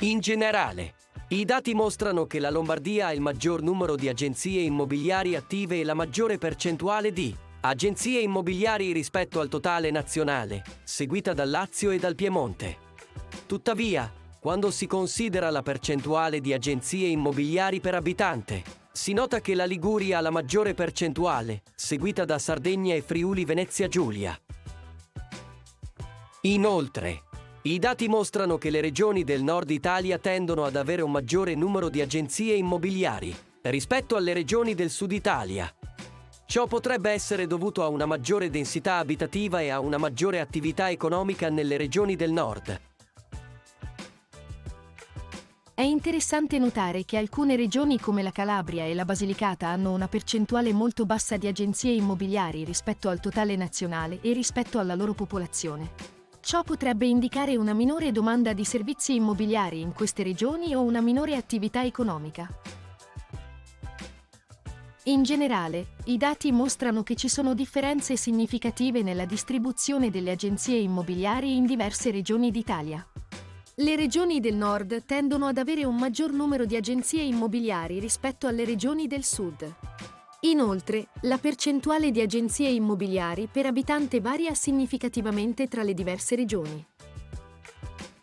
In generale, i dati mostrano che la Lombardia ha il maggior numero di agenzie immobiliari attive e la maggiore percentuale di agenzie immobiliari rispetto al totale nazionale, seguita dal Lazio e dal Piemonte. Tuttavia, quando si considera la percentuale di agenzie immobiliari per abitante, si nota che la Liguria ha la maggiore percentuale, seguita da Sardegna e Friuli Venezia Giulia. Inoltre, i dati mostrano che le regioni del nord Italia tendono ad avere un maggiore numero di agenzie immobiliari rispetto alle regioni del sud Italia. Ciò potrebbe essere dovuto a una maggiore densità abitativa e a una maggiore attività economica nelle regioni del nord. È interessante notare che alcune regioni come la Calabria e la Basilicata hanno una percentuale molto bassa di agenzie immobiliari rispetto al totale nazionale e rispetto alla loro popolazione. Ciò potrebbe indicare una minore domanda di servizi immobiliari in queste regioni o una minore attività economica. In generale, i dati mostrano che ci sono differenze significative nella distribuzione delle agenzie immobiliari in diverse regioni d'Italia. Le regioni del nord tendono ad avere un maggior numero di agenzie immobiliari rispetto alle regioni del sud. Inoltre, la percentuale di agenzie immobiliari per abitante varia significativamente tra le diverse regioni.